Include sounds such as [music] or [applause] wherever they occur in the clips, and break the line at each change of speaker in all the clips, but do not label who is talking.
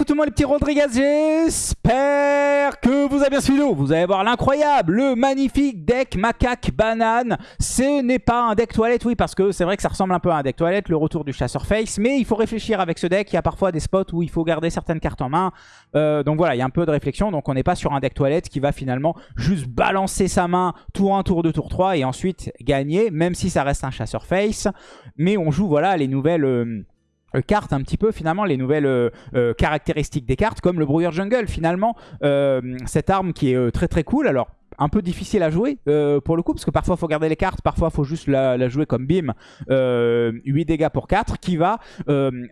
écoutez-moi les petits Rodriguez, j'espère que vous avez bien suivi. Vous allez voir l'incroyable, le magnifique deck macaque banane. Ce n'est pas un deck toilette, oui, parce que c'est vrai que ça ressemble un peu à un deck toilette, le retour du chasseur face. Mais il faut réfléchir avec ce deck, il y a parfois des spots où il faut garder certaines cartes en main. Euh, donc voilà, il y a un peu de réflexion. Donc on n'est pas sur un deck toilette qui va finalement juste balancer sa main tour 1, tour 2, tour 3 et ensuite gagner, même si ça reste un chasseur face. Mais on joue voilà les nouvelles... Euh, cartes un petit peu finalement les nouvelles euh, euh, caractéristiques des cartes comme le brouilleur jungle finalement cette arme qui est très très cool. Alors un peu difficile à jouer pour le coup parce que parfois il faut garder les cartes parfois faut juste la, jouer comme bim 8 dégâts pour 4 qui va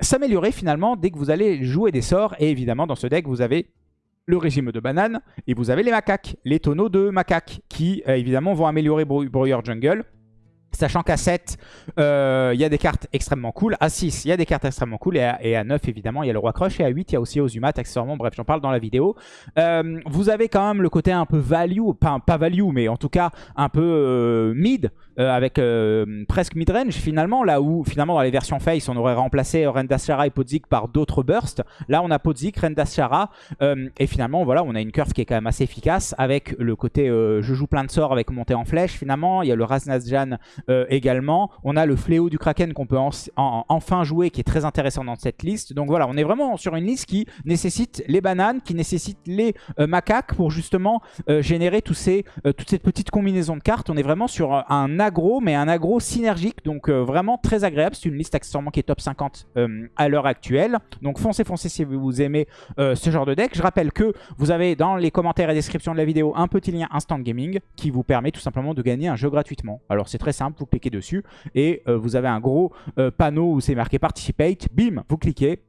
s'améliorer finalement dès que vous allez jouer des sorts. Et évidemment dans ce deck vous avez le régime de banane et vous avez les macaques, les tonneaux de macaques qui évidemment vont améliorer brouilleur jungle Sachant qu'à 7, euh, il y a des cartes extrêmement cool. À 6, il y a des cartes extrêmement cool. Et à, 9, évidemment, il y a le Roi Crush. Et à 8, il y a aussi Ozumat, accessoirement. Bref, j'en parle dans la vidéo. Euh, vous avez quand même le côté un peu value. Pas, pas value, mais en tout cas un peu euh, mid. avec presque mid-range finalement. Là où, finalement, dans les versions Face, on aurait remplacé Rendashara et Podzik par d'autres bursts. Là, on a Podzik, Rendashara. et finalement, voilà, on a une curve qui est quand même assez efficace. Avec le côté je joue plein de sorts avec montée en flèche. Finalement, il y a le Raznazjan euh, également. On a le fléau du Kraken qu'on peut enfin jouer qui est très intéressant dans cette liste. Donc voilà, on est vraiment sur une liste qui nécessite les bananes, qui nécessite les euh, macaques pour justement euh, générer tous ces, toute cette petite combinaison de cartes. On est vraiment sur un aggro, mais un aggro synergique, donc vraiment très agréable. C'est une liste accessoirement qui est top 50 à l'heure actuelle. Donc foncez, foncez si vous aimez ce genre de deck. Je rappelle que vous avez dans les commentaires et descriptions de la vidéo un petit lien Instant Gaming qui vous permet tout simplement de gagner un jeu gratuitement. Alors c'est très simple vous cliquez dessus et euh, vous avez un gros euh, panneau où c'est marqué Participate. Bim, vous cliquez.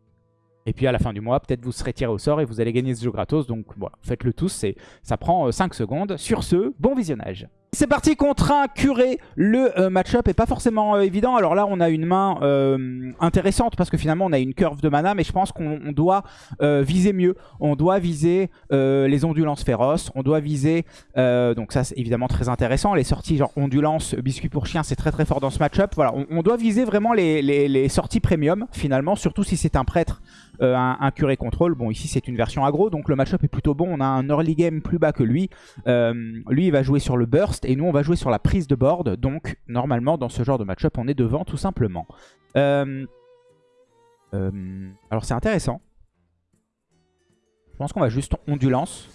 Et puis à la fin du mois, peut-être vous serez tiré au sort et vous allez gagner ce jeu gratos. Donc voilà, faites-le tous, ça prend 5 euh, secondes. Sur ce, bon visionnage c'est parti contre un curé. Le euh, match-up est pas forcément euh, évident. Alors là, on a une main euh, intéressante parce que finalement, on a une curve de mana. Mais je pense qu'on doit viser mieux. On doit viser les ondulances féroces. On doit viser... donc ça, c'est évidemment très intéressant. Les sorties genre ondulance, biscuit pour chien, c'est très très fort dans ce match-up. Voilà, on, doit viser vraiment les, sorties premium finalement. Surtout si c'est un prêtre euh, un, curé contrôle. Bon, ici, c'est une version aggro, donc le match-up est plutôt bon. On a un early game plus bas que lui. Lui, il va jouer sur le burst, et nous, on va jouer sur la prise de board. Donc, normalement, dans ce genre de match-up, on est devant, tout simplement. Euh, alors, c'est intéressant. Je pense qu'on va juste ondulance.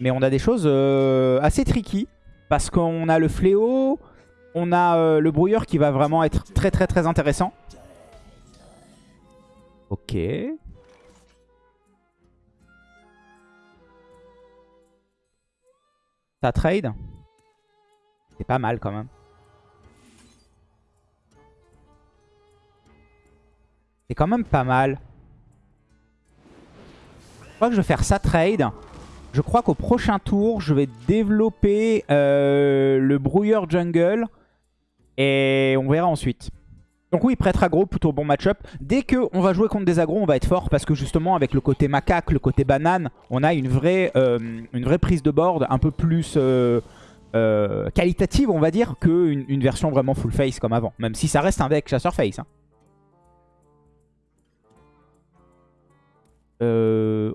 Mais on a des choses assez tricky. Parce qu'on a le fléau, on a le brouilleur qui va vraiment être très très très intéressant. Ok. Trade C'est pas mal quand même. C'est quand même pas mal. Je crois que je vais faire ça trade. Je crois qu'au prochain tour, je vais développer euh, le brouilleur jungle. Et on verra ensuite. Donc oui, prêtre aggro, plutôt bon match-up. Dès qu'on va jouer contre des agros, on va être fort parce que justement avec le côté macaque, le côté banane, on a une vraie, euh, prise de board un peu plus euh, euh, qualitative, on va dire, qu'une une version vraiment full face comme avant. Même si ça reste un deck chasseur face. Hein.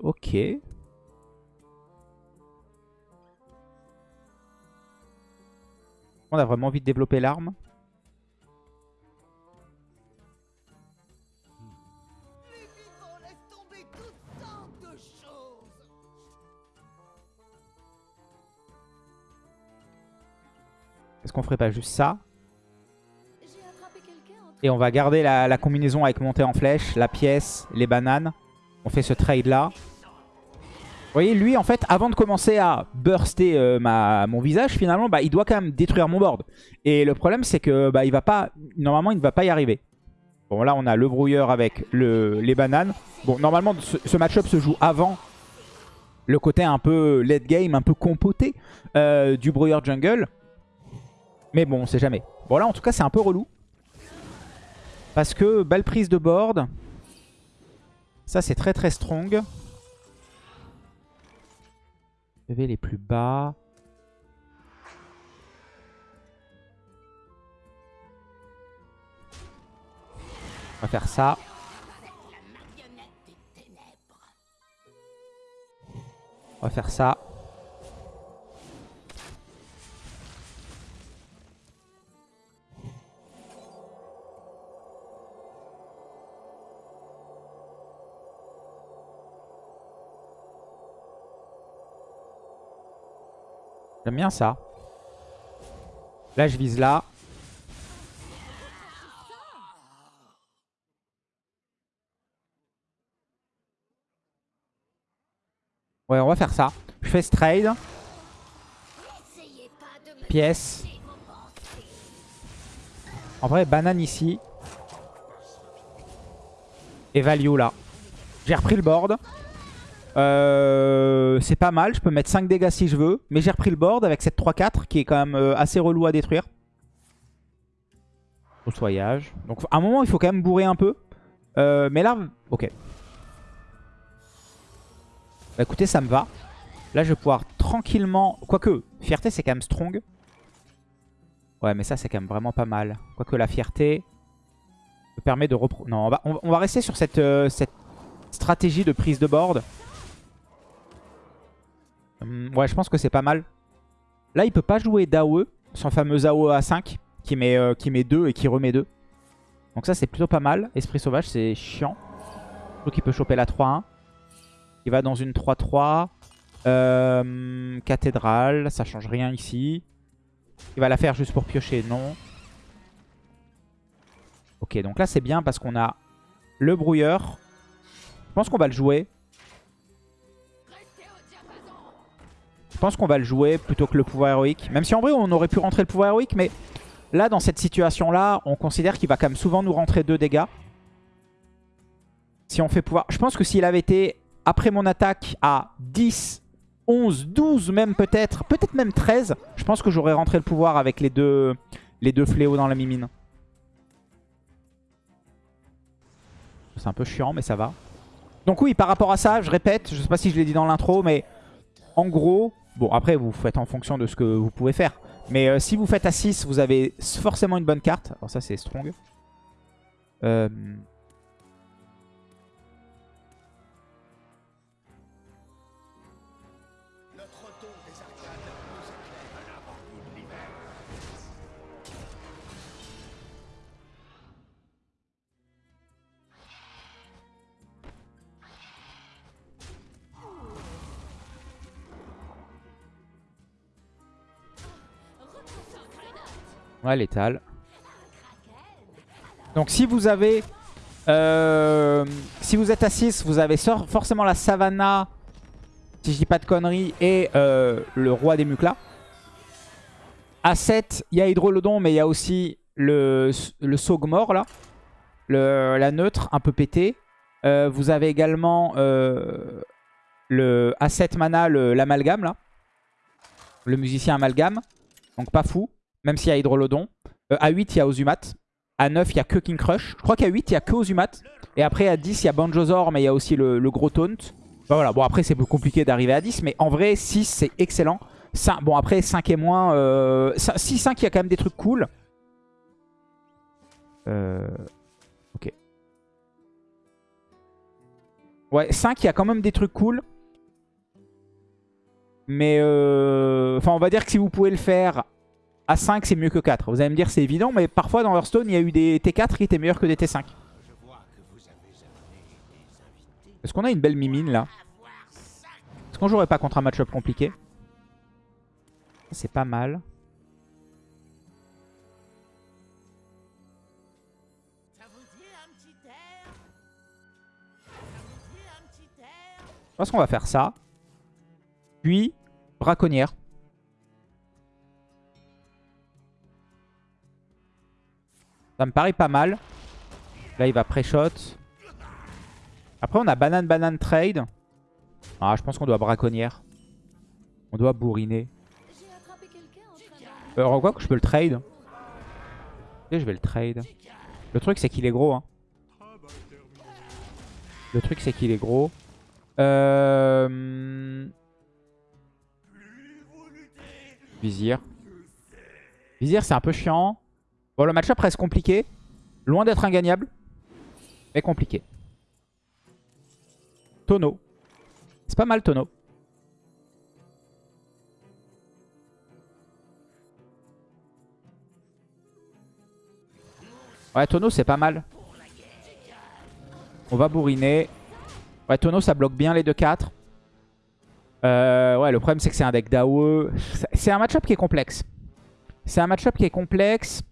ok. On a vraiment envie de développer l'arme. Est-ce qu'on ferait pas juste ça Et on va garder la, combinaison avec montée en flèche, la pièce, les bananes. On fait ce trade là. Vous voyez, lui, en fait, avant de commencer à burster euh, ma, mon visage, finalement, bah, il doit quand même détruire mon board. Et le problème, c'est que bah, il va pas, normalement, il ne va pas y arriver. Bon, là, on a le brouilleur avec le, les bananes. Bon, normalement, ce, match-up se joue avant le côté un peu late game, un peu compoté euh, du brouilleur jungle. Mais bon, on sait jamais. Bon là, en tout cas, c'est un peu relou. Parce que belle prise de board. Ça, c'est très très strong. PV les plus bas. On va faire ça. On va faire ça. J'aime bien ça. Là, je vise là. Ouais, on va faire ça. Je fais ce trade. Pièce. En vrai, banane ici. Et value là. J'ai repris le board. Euh, c'est pas mal, je peux mettre 5 dégâts si je veux. Mais j'ai repris le board avec cette 3-4 qui est quand même euh, assez relou à détruire. soyage. Donc à un moment, il faut quand même bourrer un peu. Euh, mais là, ok. Bah écoutez, ça me va. Là, je vais pouvoir tranquillement... Quoique, fierté, c'est quand même strong. Ouais, mais ça, c'est quand même vraiment pas mal. Quoique la fierté me permet de repro... Non, on va, on va rester sur cette, cette stratégie de prise de board. Hum, ouais, je pense que c'est pas mal. Là, il peut pas jouer d'AOE, son fameux AOE à 5, qui met, euh, qui met 2 et qui remet 2. Donc ça, c'est plutôt pas mal. Esprit sauvage, c'est chiant. Donc il peut choper la 3-1. Il va dans une 3-3. Euh, cathédrale, ça change rien ici. Il va la faire juste pour piocher, non. Ok, donc là c'est bien parce qu'on a le brouilleur. Je pense qu'on va le jouer. Pense qu'on va le jouer plutôt que le pouvoir héroïque. Même si en vrai, on aurait pu rentrer le pouvoir héroïque. Mais là, dans cette situation-là, on considère qu'il va quand même souvent nous rentrer 2 dégâts. Si on fait pouvoir... Je pense que s'il avait été, après mon attaque, à 10, 11, 12 même peut-être, peut-être même 13, je pense que j'aurais rentré le pouvoir avec les deux, les deux fléaux dans la mimine. C'est un peu chiant, mais ça va. Donc oui, par rapport à ça, je répète, je sais pas si je l'ai dit dans l'intro, mais en gros, Bon, après, vous faites en fonction de ce que vous pouvez faire. Mais euh, si vous faites à 6, vous avez forcément une bonne carte. Alors ça, c'est strong. Euh, Ouais, létal. Donc si vous avez... Euh, si vous êtes à 6, vous avez forcément la Savannah, si je dis pas de conneries, et euh, le Roi des Muclas. À 7, il y a Hydrolodon, mais il y a aussi le, le Sogmor, là. La neutre, un peu pété. Euh, vous avez également le à 7 mana, l'amalgame, là. Le musicien amalgame. Donc pas fou même s'il y a Hydrolodon. Euh, à 8, il y a Ozumat. À 9, il n'y a que King Crush. Je crois qu'à 8, il n'y a que Ozumat. Et après, à 10, il y a Banjozor, mais il y a aussi le, gros Taunt. Voilà, bon après, c'est plus compliqué d'arriver à 10. Mais en vrai, 6, c'est excellent. 5, bon après, 5 et moins. Euh, 6, 5, il y a quand même des trucs cool. Euh, ok. Ouais, 5, il y a quand même des trucs cool. Mais euh, enfin, on va dire que si vous pouvez le faire à 5 c'est mieux que 4. Vous allez me dire c'est évident, mais parfois dans Hearthstone il y a eu des T4 qui étaient meilleurs que des T5. Est-ce qu'on a une belle mimine là? Est-ce qu'on jouerait pas contre un match-up compliqué? C'est pas mal. Je pense qu'on va faire ça. Puis, braconnière. Ça me paraît pas mal. Là, il va pré-shot. Après, on a banane, banane, trade. Ah, je pense qu'on doit braconnière. On doit bourriner. Euh, quoi que je peux le trade. Je vais le trade. Le truc, c'est qu'il est gros. Hein. Le truc, c'est qu'il est gros. Euh... Vizir. Vizir, c'est un peu chiant. Bon, le match-up reste compliqué. Loin d'être ingagnable. Mais compliqué. Tonneau. C'est pas mal, Tonneau. Ouais, tonneau, c'est pas mal. On va bourriner. Ouais, tonneau, ça bloque bien les 2-4. Euh, ouais, le problème, c'est que c'est un deck d'AOE. C'est un match-up qui est complexe. C'est un match-up qui est complexe.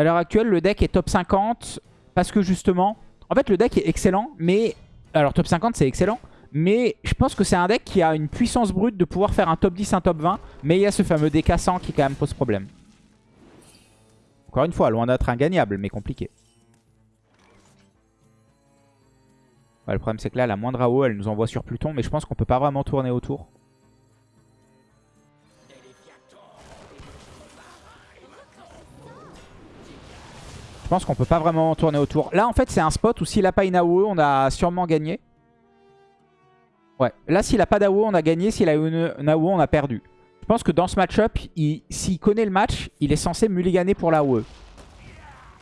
À l'heure actuelle, le deck est top 50 parce que justement... En fait, le deck est excellent, mais... Alors, top 50, c'est excellent. Mais je pense que c'est un deck qui a une puissance brute de pouvoir faire un top 10, un top 20. Mais il y a ce fameux DK 100 qui quand même pose problème. Encore une fois, loin d'être ingagnable, mais compliqué. le problème c'est que là, la moindre AO, elle nous envoie sur Pluton. Mais je pense qu'on peut pas vraiment tourner autour. Pense qu'on peut pas vraiment tourner autour. Là, en fait, c'est un spot où s'il a pas une AOE, on a sûrement gagné. Ouais, là, s'il a pas d'AOE, on a gagné. S'il a une, une AOE, on a perdu. Je pense que dans ce match-up, s'il connaît le match, il est censé mulliganer pour l'AOE.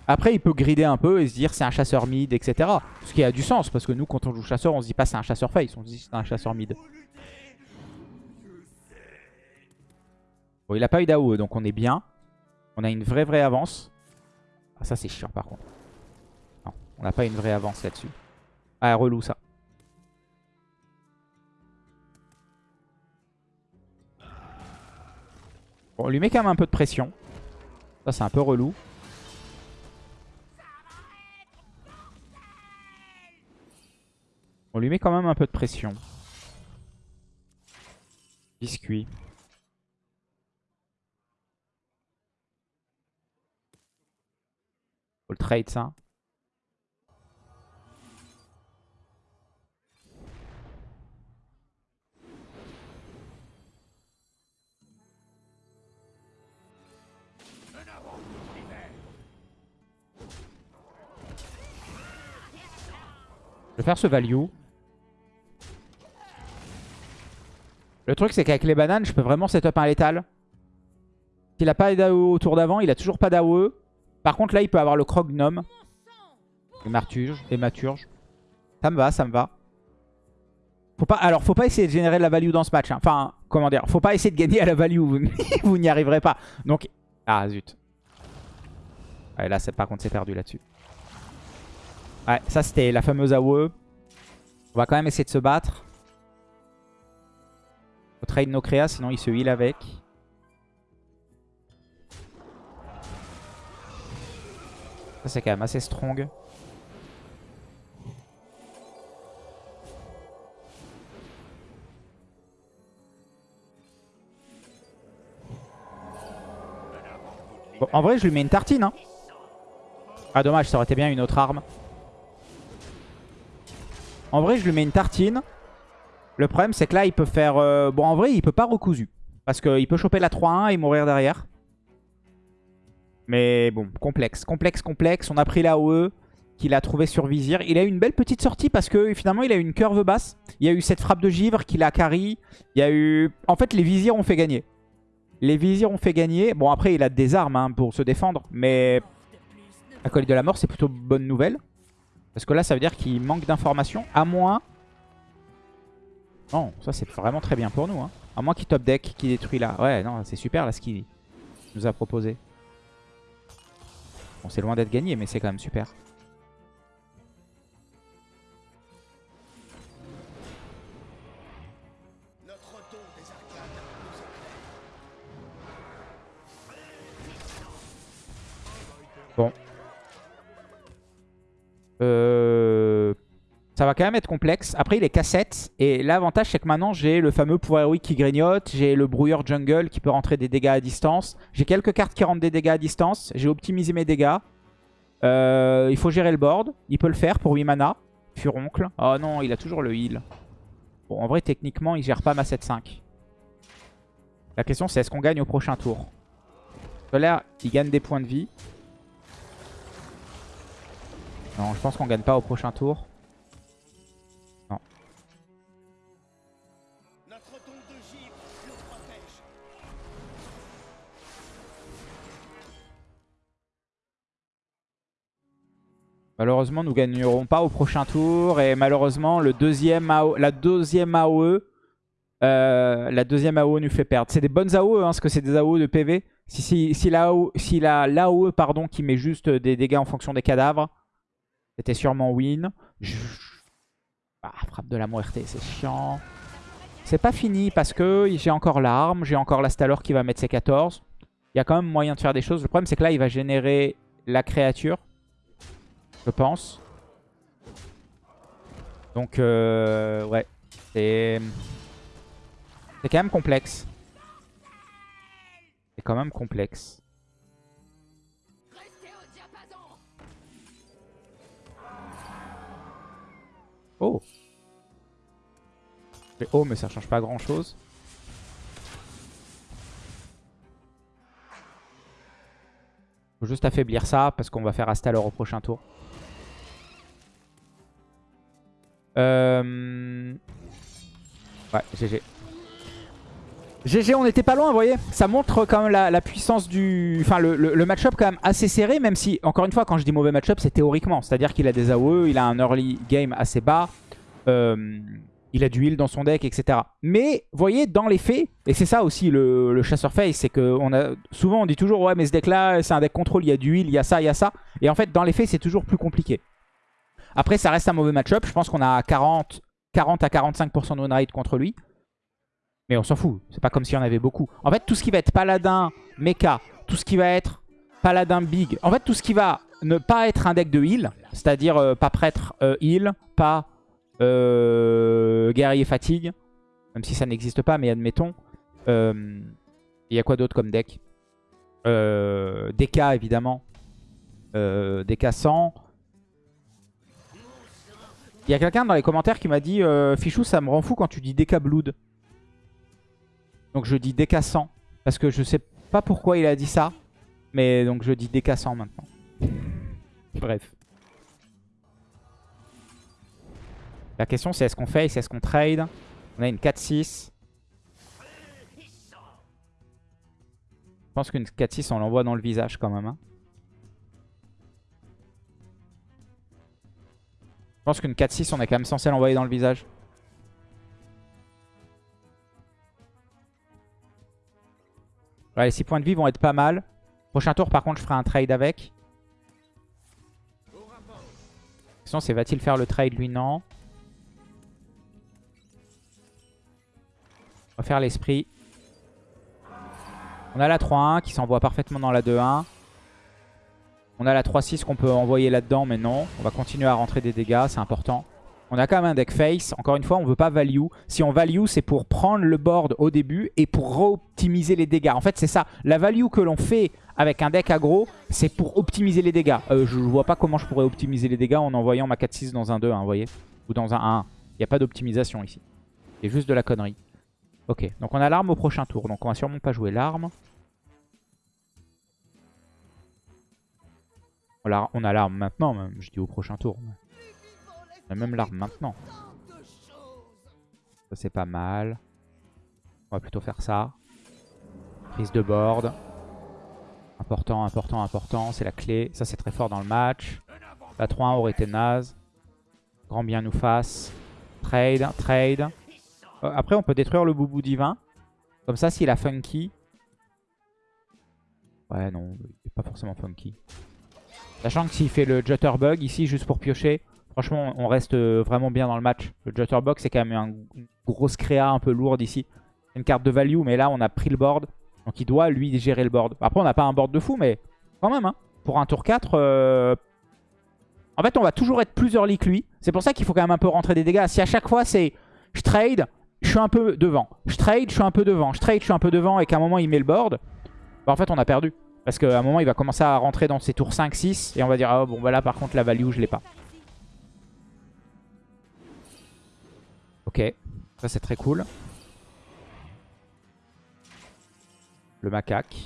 Après, il peut grider un peu et se dire c'est un chasseur mid, etc. Ce qui a du sens, parce que nous, quand on joue chasseur, on se dit pas c'est un chasseur face, on se dit c'est un chasseur mid. Bon, il a pas eu d'AOE, donc on est bien. On a une vraie vraie avance. Ah, ça c'est chiant par contre. Non, on n'a pas une vraie avance là-dessus. Ah, relou ça. Bon, on lui met quand même un peu de pression. Ça c'est un peu relou. On lui met quand même un peu de pression. Biscuit. Faut le trade ça. Je vais faire ce value. Le truc, c'est qu'avec les bananes, je peux vraiment setup un létal. S'il a pas d'AOE au tour d'avant, il a toujours pas d'AOE. Par contre, là, il peut avoir le croc gnome. Et marturge, et maturge. Ça me va, ça me va. Faut pas, alors, faut pas essayer de générer de la value dans ce match. Hein. Enfin, comment dire Faut pas essayer de gagner à la value. Vous n'y [laughs] arriverez pas. Donc, ah zut. Ouais, là, par contre, c'est perdu là-dessus. Ouais, ça, c'était la fameuse AOE. On va quand même essayer de se battre. Faut trade nos créas, sinon il se heal avec. Ça c'est quand même assez strong. En vrai je lui mets une tartine. Hein. Ah dommage, ça aurait été bien une autre arme. En vrai je lui mets une tartine. Le problème, c'est que là, il peut faire... Euh, bon, en vrai, il peut pas recousu. Parce qu'il peut choper la 3-1 et mourir derrière. Mais bon, complexe. Complexe, complexe. On a pris la OE qu'il a trouvé sur Vizir. Il a eu une belle petite sortie parce que finalement, il a eu une curve basse. Il y a eu cette frappe de givre qu'il a carry. Il y a eu... En fait, les Vizirs ont fait gagner. Les Vizirs ont fait gagner. Bon, après, il a des armes hein, pour se défendre. Mais la colline de la mort, c'est plutôt bonne nouvelle. Parce que là, ça veut dire qu'il manque d'informations. À moins non, ça c'est vraiment très bien pour nous. Hein. À moins qu'il top deck, qui détruit là. Ouais, non, c'est super là ce qu'il nous a proposé. Bon, c'est loin d'être gagné, mais c'est quand même super. Va quand même être complexe. Après, il est cassette. Et l'avantage, c'est que maintenant, j'ai le fameux pouvoir héroïque qui grignote. J'ai le brouilleur jungle qui peut rentrer des dégâts à distance. J'ai quelques cartes qui rentrent des dégâts à distance. J'ai optimisé mes dégâts. Euh, il faut gérer le board. Il peut le faire pour 8 mana. Furoncle. Oh non, il a toujours le heal. Bon, en vrai, techniquement, il gère pas ma 7-5. La question, c'est est-ce qu'on gagne au prochain tour? Là, il gagne des points de vie. Non, je pense qu'on gagne pas au prochain tour. Malheureusement, nous gagnerons pas au prochain tour. Et malheureusement, la deuxième AOE Euh, AOE nous fait perdre. C'est des bonnes AOE, hein, parce que c'est des AOE de PV. Si, l'AOE l'AOE, pardon, qui met juste des dégâts en fonction des cadavres, c'était sûrement win. Ah, frappe de la muerte, c'est chiant. C'est pas fini parce que j'ai encore l'arme, j'ai encore la Stalor qui va mettre ses 14. Il y a quand même moyen de faire des choses. Le problème, c'est que là, il va générer la créature, je pense. Donc, euh, ouais, c'est... C'est quand même complexe. C'est quand même complexe. Oh Oh mais ça change pas grand chose. Faut juste affaiblir ça parce qu'on va faire Astalor au prochain tour. Euh... Ouais, GG. GG, on était pas loin, vous voyez Ça montre quand même la, puissance du... Enfin, le, match-up quand même assez serré, même si, encore une fois, quand je dis mauvais match-up, c'est théoriquement. C'est-à-dire qu'il a des AOE, il a un early game assez bas, euh, il a du heal dans son deck, etc. Mais, vous voyez, dans les faits, et c'est ça aussi le, chasseur face, c'est que on a, souvent on dit toujours, ouais, mais ce deck-là, c'est un deck contrôle, il y a du heal, il y a ça, il y a ça. Et en fait, dans les faits, c'est toujours plus compliqué. Après, ça reste un mauvais match-up. Je pense qu'on a 40, 40 à 45% de win rate contre lui. Mais on s'en fout. C'est pas comme s'il y en avait beaucoup. En fait, tout ce qui va être paladin, mecha, tout ce qui va être paladin big, en fait, tout ce qui va ne pas être un deck de heal, c'est-à-dire euh, pas prêtre euh, heal, pas euh, guerrier fatigue, même si ça n'existe pas, mais admettons. Il y a quoi d'autre comme deck? DK, évidemment. DK 100. Il y a quelqu'un dans les commentaires qui m'a dit Fichou, ça me rend fou quand tu dis DK Blood. Donc je dis décassant. Parce que je sais pas pourquoi il a dit ça. Mais donc je dis décassant maintenant. Bref. La question c'est est-ce qu'on face, est-ce qu'on trade? On a une 4-6. Je pense qu'une 4-6 on l'envoie dans le visage quand même. Hein. Pense qu'une 4-6 on est quand même censé l'envoyer dans le visage. les 6 points de vie vont être pas mal. Prochain tour, par contre, je ferai un trade avec. Sinon, c'est va-t-il faire le trade Lui, non. On va faire l'esprit. On a la 3-1 qui s'envoie parfaitement dans la 2-1. On a la 3-6 qu'on peut envoyer là-dedans, mais non. On va continuer à rentrer des dégâts, c'est important. On a quand même un deck face. Encore une fois, on veut pas value. Si on value, c'est pour prendre le board au début et pour optimiser les dégâts. En fait, c'est ça. La value que l'on fait avec un deck aggro, c'est pour optimiser les dégâts. Euh, je vois pas comment je pourrais optimiser les dégâts en envoyant ma 4-6 dans un 2, hein, vous voyez Ou dans un 1. Il n'y a pas d'optimisation ici. C'est juste de la connerie. Ok, donc on a l'arme au prochain tour. Donc on va sûrement pas jouer l'arme. On a l'arme maintenant, même. Je dis au prochain tour. On a même l'arme maintenant. Ça c'est pas mal. On va plutôt faire ça. Prise de board. Important, important, important. C'est la clé. Ça c'est très fort dans le match. La 3-1 aurait été naze. Grand bien nous fasse. Trade, trade. Euh, après on peut détruire le boubou divin. Comme ça s'il a funky. Ouais non, il n'est pas forcément funky. Sachant que s'il fait le Jutterbug ici juste pour piocher, Franchement, on reste euh, vraiment bien dans le match. Le Jutterbox, c'est quand même une grosse créa un peu lourde ici. Une carte de value, mais là, on a pris le board. Donc, il doit, lui, gérer le board. Après, on n'a pas un board de fou, mais quand même, hein. pour un tour 4... Euh, en fait, on va toujours être plus early que lui. C'est pour ça qu'il faut quand même un peu rentrer des dégâts. Si à chaque fois, c'est je trade, je suis un peu devant. Je trade, je suis un peu devant. Je trade, je suis un peu devant et qu'à un moment, il met le board. Bah, en fait, on a perdu. Parce qu'à un moment, il va commencer à rentrer dans ses tours 5-6. Et on va dire, ah bon, bah là, par contre, la value, je l'ai pas. Ok, ça c'est très cool. Le macaque.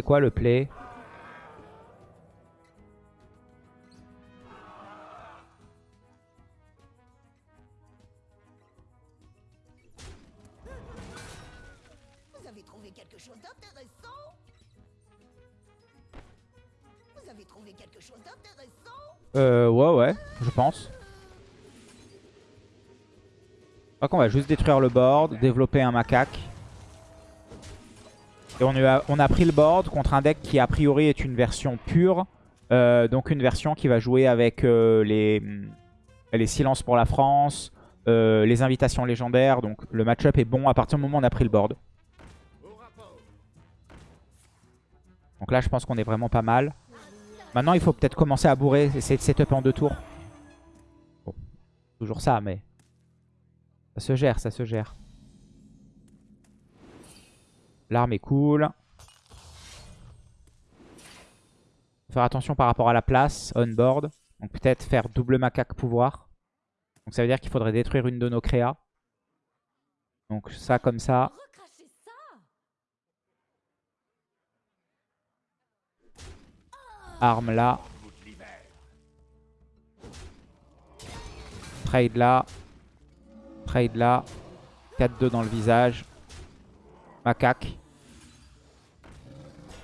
C'est quoi le play?
Vous avez trouvé quelque chose d'intéressant? Vous avez trouvé quelque chose d'intéressant?
Euh, ouais, ouais, je pense. Je crois qu'on va juste détruire le board, développer un macaque. Et on a, pris le board contre un deck qui a priori est une version pure. Euh, donc une version qui va jouer avec euh, les, les silences pour la France, euh, les invitations légendaires. Donc le match-up est bon à partir du moment où on a pris le board. Donc là je pense qu'on est vraiment pas mal. Maintenant il faut peut-être commencer à bourrer, essayer de setup en deux tours. Bon, toujours ça mais ça se gère, ça se gère. L'arme est cool. Faire attention par rapport à la place, on board. Donc peut-être faire double macaque pouvoir. Donc ça veut dire qu'il faudrait détruire une de nos créas. Donc ça comme ça Arme là. Trade là. Trade là. 4-2 dans le visage. Macaque.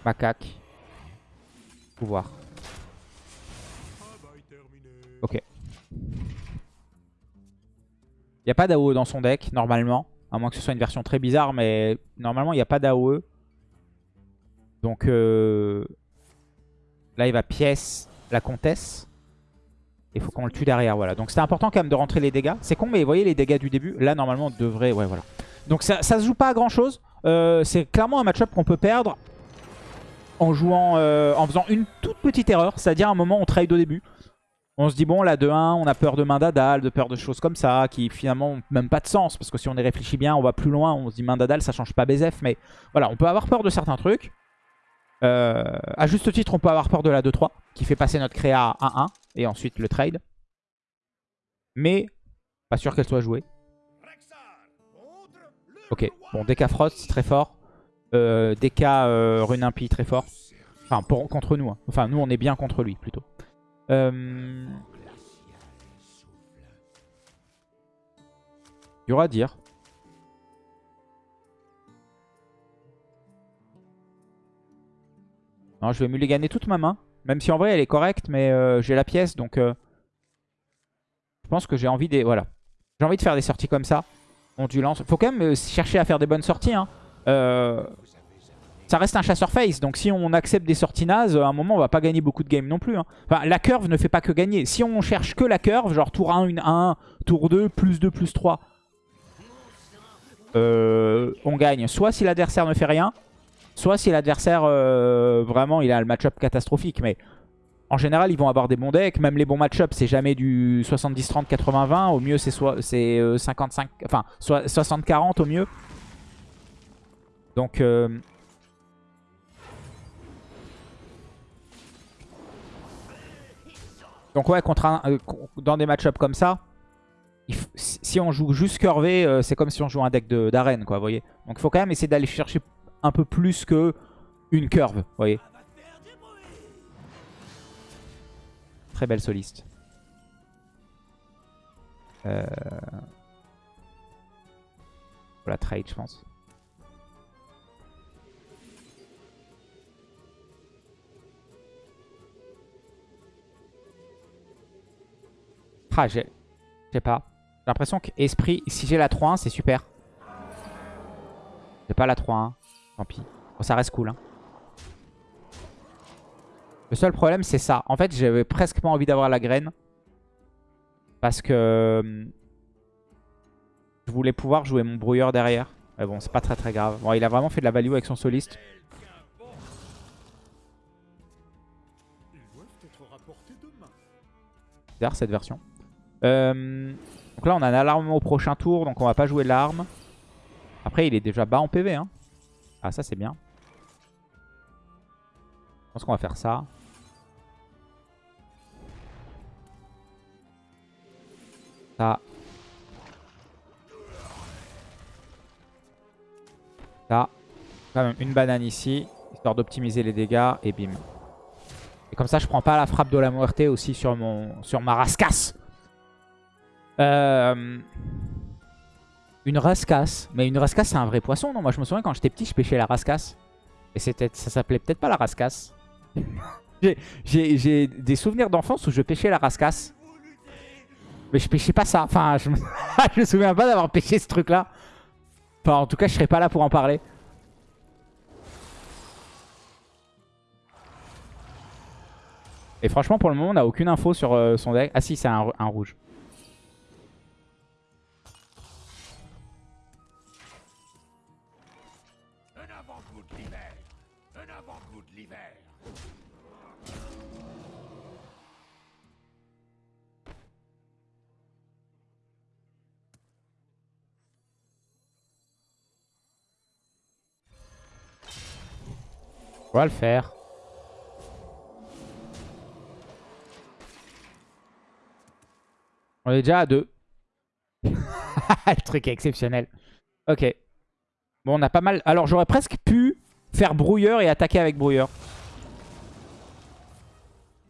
Macaque. Pouvoir. Ok. Il a pas d'AOE dans son deck, normalement. À moins que ce soit une version très bizarre, mais normalement, il n'y a pas d'AOE. Donc, euh... là, il va pièce la comtesse. Il faut qu'on le tue derrière, voilà. Donc, c'était important quand même de rentrer les dégâts. C'est con, mais vous voyez les dégâts du début Là, normalement, on devrait... Ouais, voilà. Donc, ça, se joue pas à grand-chose. Euh, c'est clairement un match-up qu'on peut perdre en jouant, euh, en faisant une toute petite erreur. C'est-à-dire, un moment, on trade au début. On se dit, bon, là, 2-1, on a peur de main d'Adal, de peur de choses comme ça, qui finalement n'ont même pas de sens. Parce que si on y réfléchit bien, on va plus loin. On se dit, main d'Adal, ça change pas BZF. Mais voilà, on peut avoir peur de certains trucs. Euh, à juste titre, on peut avoir peur de la 2-3, qui fait passer notre créa à 1-1, et ensuite le trade. Mais, pas sûr qu'elle soit jouée. Ok, bon, DK Frost, très fort. Euh, DK euh, Rune Impie, très fort. Enfin, contre nous. hein. Enfin, nous, on est bien contre lui, plutôt. Euh... Il à dire. Non, je vais mulliganer toute ma main. Même si en vrai, elle est correcte, mais euh, j'ai la pièce, donc... euh, je pense que j'ai envie des... Voilà. J'ai envie de faire des sorties comme ça. Ondulance. Faut quand même euh, chercher à faire des bonnes sorties. Hein. Euh, ça reste un chasseur face. Donc si on accepte des sorties nazes, à un moment on va pas gagner beaucoup de games non plus. hein. Enfin, la curve ne fait pas que gagner. Si on cherche que la curve, genre tour 1, une 1, tour 2, plus 2, plus 3, euh, on gagne. Soit si l'adversaire ne fait rien, soit si l'adversaire vraiment il a le match-up catastrophique. Mais en général, ils vont avoir des bons decks. Même les bons match-up, c'est jamais du 70-30, 80-20. Au mieux, c'est soit c'est euh, 55, enfin 60-40 au mieux. Donc euh, Donc ouais, contre euh, dans des match-up comme ça, si on joue juste curvé, c'est comme si on jouait un deck de- d'arène, quoi, vous voyez. Donc il faut quand même essayer d'aller chercher un peu plus que une curve, vous voyez. Très belle soliste. Euh... Faut la trade, je pense. Ah, j'ai... Sais pas. J'ai l'impression que Esprit, si j'ai la 3-1, c'est super. J'ai pas la 3-1. Tant pis. Bon, ça reste cool. Hein. Le seul problème, c'est ça. En fait, j'avais presque pas envie d'avoir la graine. Parce que... euh, Je voulais pouvoir jouer mon brouilleur derrière. Mais bon, c'est pas très très grave. Bon, il a vraiment fait de la value avec son soliste. Bizarre cette version. Euh, donc là, on a un alarme au prochain tour, donc on va pas jouer l'arme. Après, il est déjà bas en PV. Hein. Ah, ça, c'est bien. Je pense qu'on va faire ça. Ça. Ça. Quand même une banane ici, histoire d'optimiser les dégâts, et bim. Et comme ça, je prends pas la frappe de la muerte aussi sur, mon, sur ma rascasse. Euh, une rascasse. Mais une rascasse, c'est un vrai poisson, non? Moi, je me souviens quand j'étais petit, je pêchais la rascasse. Et ça s'appelait peut-être pas la rascasse. [laughs] J'ai des souvenirs d'enfance où je pêchais la rascasse. Mais je pêchais pas ça. Enfin, je me, [laughs] je me souviens pas d'avoir pêché ce truc-là. Enfin, en tout cas, je serais pas là pour en parler. Et franchement, pour le moment, on n'a aucune info sur euh, son deck. Ah si, c'est un, un rouge. On va le faire. On est déjà à deux. [laughs] le truc est exceptionnel. Ok. Bon, on a pas mal... Alors, j'aurais presque pu faire brouilleur et attaquer avec brouilleur.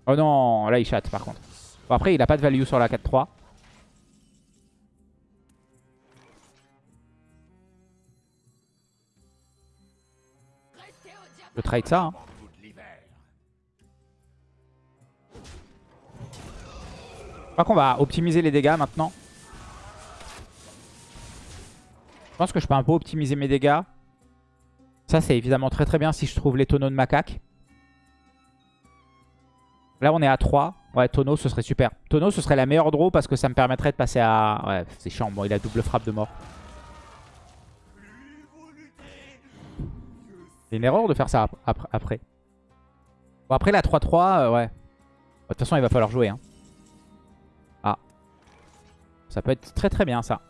Oh non, là, il chatte, par contre. Bon, après, il a pas de value sur la 4-3. Je trade ça, hein. Je crois qu'on va optimiser les dégâts maintenant. Je pense que je peux un peu optimiser mes dégâts. Ça, c'est évidemment très très bien si je trouve les tonneaux de macaque. Là, on est à 3. Ouais, tonneau, ce serait super. Tonneau, ce serait la meilleure draw parce que ça me permettrait de passer à... Ouais, c'est chiant. Bon, il a double frappe de mort. C'est une erreur de faire ça ap- ap- après. Bon, après la 3-3, euh, ouais. De toute façon, il va falloir jouer. Hein. Ah. Ça peut être très très bien, ça.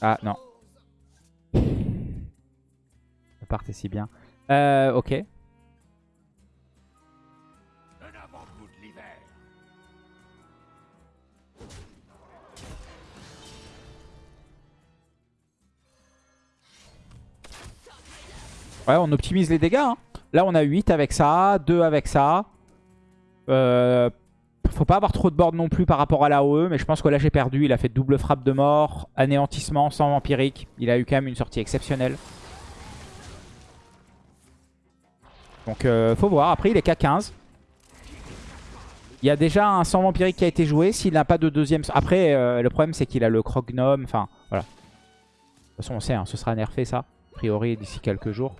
Ah, non. [laughs] Ça partait si bien. Euh, ok. Ouais, on optimise les dégâts. hein. Là, on a 8 avec ça, 2 avec ça. Euh, faut pas avoir trop de board non plus par rapport à l'AOE, mais je pense que là, j'ai perdu. Il a fait double frappe de mort, anéantissement sans vampirique. Il a eu quand même une sortie exceptionnelle. Donc, euh, faut voir. Après, il est qu'à 15. Il y a déjà un sang vampirique qui a été joué. S'il n'a pas de deuxième... Après, euh, le problème, c'est qu'il a le crognome. Enfin, voilà. De toute façon, on sait, hein, ce sera nerfé, ça. A priori, d'ici quelques jours.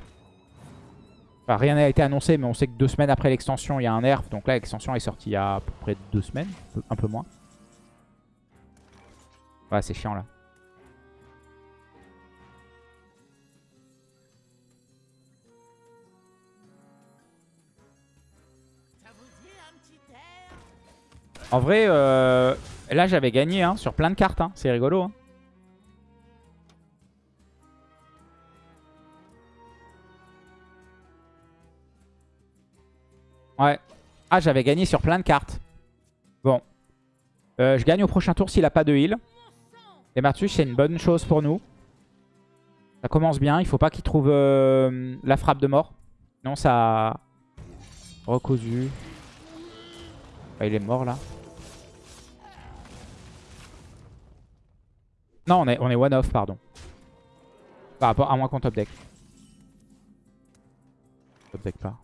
Rien n'a été annoncé, mais on sait que deux semaines après l'extension, il y a un nerf. Donc là, l'extension est sortie il y a à peu près deux semaines, un peu- un peu moins. Ouais, c'est chiant là. En vrai, euh, là j'avais gagné hein, sur plein de cartes. hein. C'est rigolo. hein. Ouais. Ah, j'avais gagné sur plein de cartes. Bon. Euh, je gagne au prochain tour s'il a pas de heal. Et Martus, c'est une bonne chose pour nous. Ça commence bien. Il faut pas qu'il trouve euh, la frappe de mort. Non, ça... Recousu. Ah, il est mort là. Non, on est, on est one-off, pardon. Par rapport à moins qu'on top deck. Top deck pas.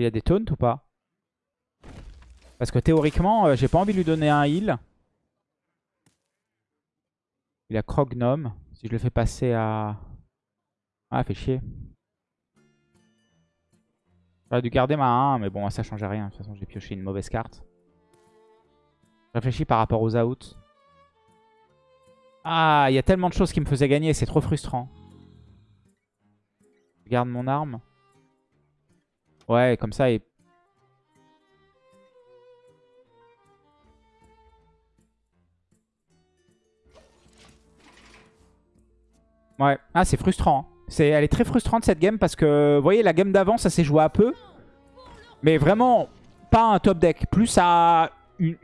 Il a des taunts ou pas? Parce que théoriquement, euh, j'ai pas envie de lui donner un heal. Il a Crognome. Si je le fais passer à... Ah, fait chier. J'aurais dû garder ma 1, mais bon, ça changeait rien. De toute façon, j'ai pioché une mauvaise carte. Je réfléchis par rapport aux outs. Ah, il y a tellement de choses qui me faisaient gagner, c'est trop frustrant. Je garde mon arme. Ouais, comme ça. Ouais, ah c'est frustrant. hein. Elle est très frustrante cette game parce que, vous voyez, la game d'avant, ça s'est joué à peu. Mais vraiment, pas un top deck. Plus à une,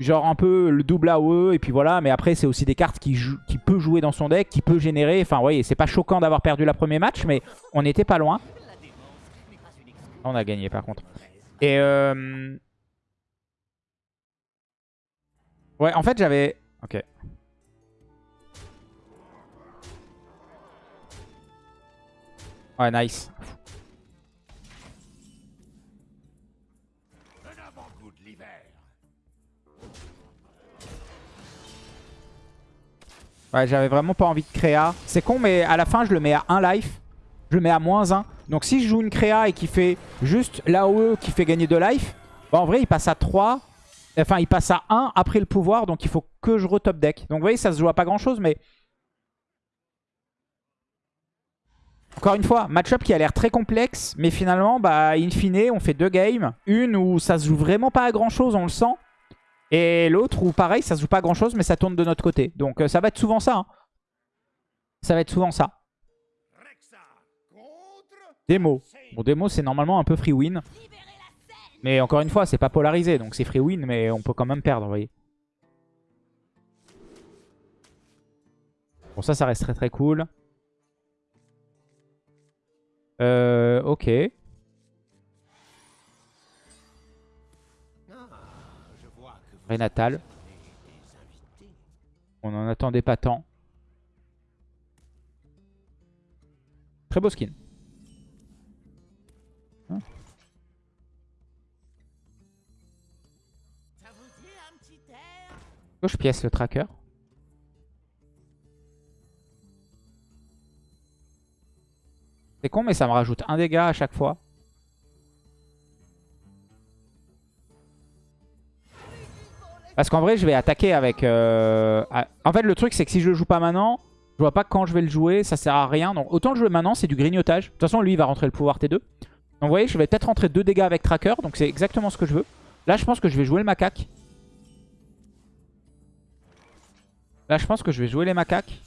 genre un peu le double AOE et puis voilà. Mais après, c'est aussi des cartes qui, qui peut jouer dans son deck, qui peut générer. Enfin, vous voyez, c'est pas choquant d'avoir perdu la premier match, mais on n'était pas loin. On a gagné par contre. Et euh... Ouais, en fait, j'avais... Ok. Ouais, nice. Ouais, j'avais vraiment pas envie de créa. C'est con, mais à la fin, je le mets à 1 life. Je le mets à moins 1. Donc si je joue une créa et qui fait juste l'AOE qui fait gagner 2 life, bah, en vrai, il passe à 3. Enfin, il passe à 1 après le pouvoir. Donc il faut que je retop deck. Donc vous voyez, ça se joue à pas grand chose, mais... Encore une fois, match-up qui a l'air très complexe, mais finalement, bah, in fine, on fait deux games. Une où ça se joue vraiment pas à grand chose, on le sent. Et l'autre où pareil, ça se joue pas à grand chose, mais ça tourne de notre côté. Donc euh, ça va être souvent ça. hein. Ça va être souvent ça. Démo. Bon, démo, c'est normalement un peu free win. Mais encore une fois, c'est pas polarisé, donc c'est free win, mais on peut quand même perdre, vous voyez. Bon, ça, ça reste très très cool. Euh, ok.
Invités.
On n'en attendait pas tant. Très beau skin. Gauche pièce le tracker. C'est con mais ça me rajoute un dégât à chaque fois. Parce qu'en vrai je vais attaquer avec... euh, En fait le truc c'est que si je le joue pas maintenant, je vois pas quand je vais le jouer, ça sert à rien. Donc autant le jouer maintenant c'est du grignotage. De toute façon lui il va rentrer le pouvoir T2. Donc vous voyez je vais peut-être rentrer deux dégâts avec tracker. Donc c'est exactement ce que je veux. Là je pense que je vais jouer le macaque. Là, je pense que je vais jouer les macaques.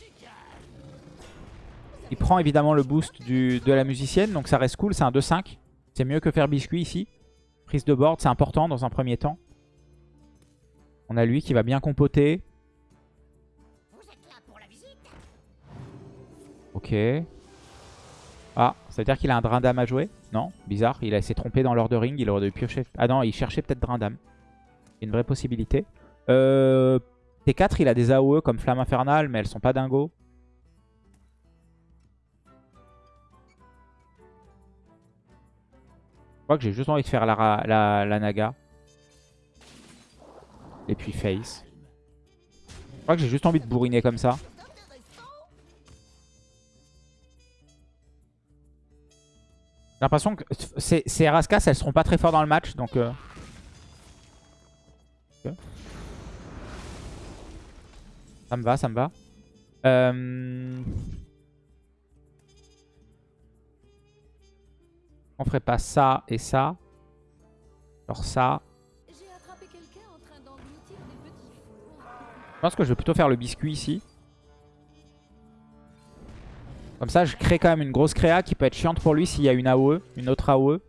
Il prend évidemment le boost de la musicienne, donc ça reste cool. C'est un 2-5. C'est mieux que faire biscuit ici. Prise de board, c'est important dans un premier temps. On a lui qui va bien compoter. Ok. Ah, ça veut dire qu'il a un Drindam à jouer? Non, bizarre. Il a- s'est trompé dans l'ordering. Il aurait dû piocher. Ah non, il cherchait peut-être Drindam. Une vraie possibilité. Euh, T4, il a des AOE comme Flamme Infernale, mais elles sont pas dingos. Je crois que j'ai juste envie de faire la, Naga. Et puis Face. Je crois que j'ai juste envie de bourriner comme ça. J'ai l'impression que ces, ces Raskas, elles seront pas très fortes dans le match, donc... euh. Ça me va, ça me va. Euh, On ferait pas ça et ça. Genre ça. Je pense que je vais plutôt faire le biscuit ici. Comme ça, je crée quand même une grosse créa qui peut être chiante pour lui s'il y a une AOE, une autre AOE.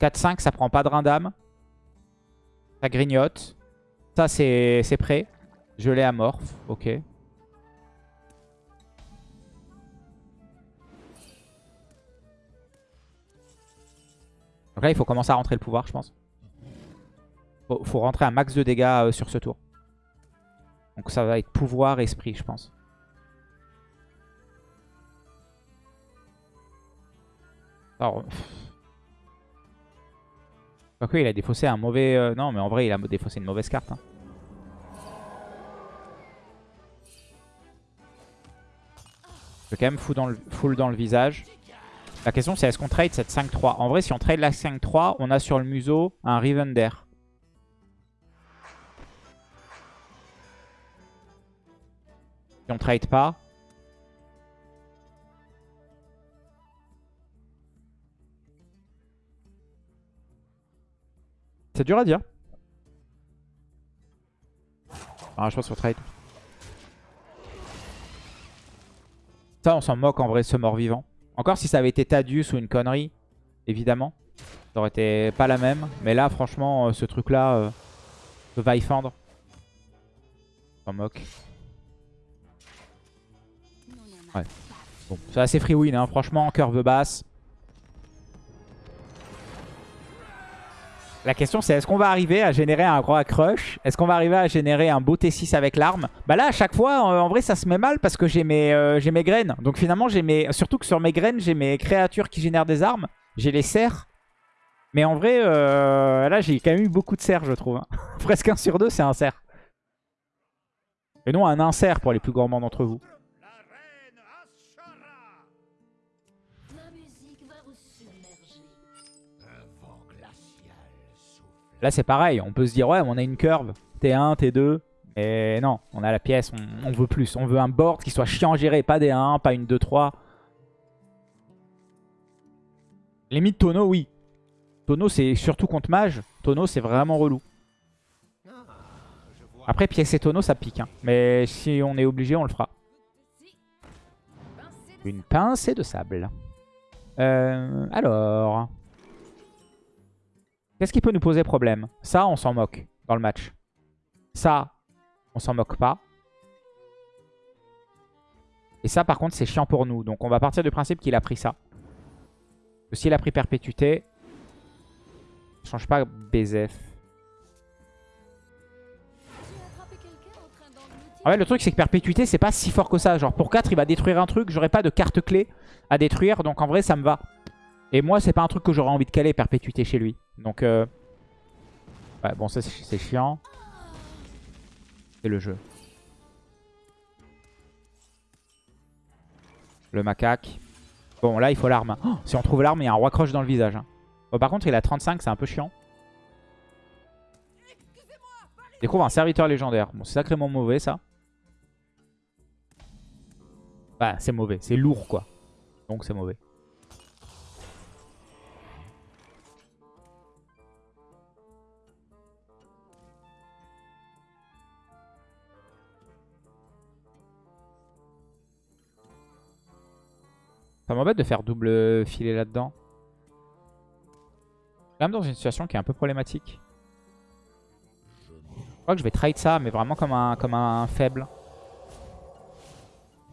4-5, ça prend pas de rein d'âme. Ça grignote. Ça, c'est prêt. Je l'ai amorphe. Ok. Donc là, il faut commencer à rentrer le pouvoir, je pense. Faut, faut rentrer un max de dégâts euh, sur ce tour. Donc ça va être pouvoir, esprit, je pense. Alors... Quoique, il a défaussé un mauvais... euh, Non, mais en vrai, il a défaussé une mauvaise carte. hein. Je vais quand même full dans le, full dans le visage. La question, c'est est-ce qu'on trade cette 5-3 En vrai, si on trade la 5-3, on a sur le museau un Rivender. Si on trade pas. C'est dur à dire. Ah, je pense qu'on trade. Ça, on s'en moque en vrai, ce mort-vivant. Encore si ça avait été Tadius ou une connerie, évidemment. Ça aurait été pas la même. Mais là, franchement, euh, ce truc-là... euh, va y fendre. S'en moque.
On en a
Ouais. Bon, c'est assez free win, hein. franchement, curve basse. La question c'est est-ce qu'on va arriver à générer un gros crush? Est-ce qu'on va arriver à générer un beau T6 avec l'arme? Bah là à chaque fois en, en vrai ça se met mal parce que j'ai mes, euh, mes graines. Donc finalement j'ai mes... Surtout que sur mes graines j'ai mes créatures qui génèrent des armes. J'ai les cerfs. Mais en vrai euh, là j'ai quand même eu beaucoup de cerfs je trouve. hein. [laughs] Presque un sur deux c'est un cerf. Et non un insert pour les plus gourmands d'entre vous. Là, c'est pareil. On peut se dire, ouais, on a une curve. T1, T2. Mais non, on a la pièce. On, veut plus. On veut un board qui soit chiant à gérer. Pas des 1, pas une 2-3. Limite Tono, oui. Tono, c'est surtout contre mage. Tono, c'est vraiment relou. Après, pièce et Tono, ça pique. hein. Mais si on est obligé, on le fera. Une pincée de sable. Euh, alors. Qu'est-ce qui peut nous poser problème? Ça, on s'en moque dans le match. Ça, on s'en moque pas. Et ça, par contre, c'est chiant pour nous. Donc, on va partir du principe qu'il a pris ça. Que S'il a pris perpétuité, ça change pas BZF.
En
ouais, le truc, c'est que perpétuité, c'est pas si fort que ça. Genre, pour 4, il va détruire un truc. J'aurai pas de carte clé à détruire. Donc, en vrai, ça me va. Et moi, c'est pas un truc que j'aurais envie de caler, perpétuité chez lui. Donc, euh... ouais, bon, ça, c'est chiant. C'est le jeu. Le macaque. Bon, là, il faut l'arme. Oh, si on trouve l'arme, il y a un roi croche dans le visage. hein. Bon, par contre, il a 35, c'est un peu chiant. Découvre un serviteur légendaire. Bon, c'est sacrément mauvais, ça. Bah, c'est mauvais. C'est lourd, quoi. Donc, c'est mauvais. Ça m'embête de faire double filet là-dedans. Même dans une situation qui est un peu problématique. Je crois que je vais trade ça, mais vraiment comme un, faible.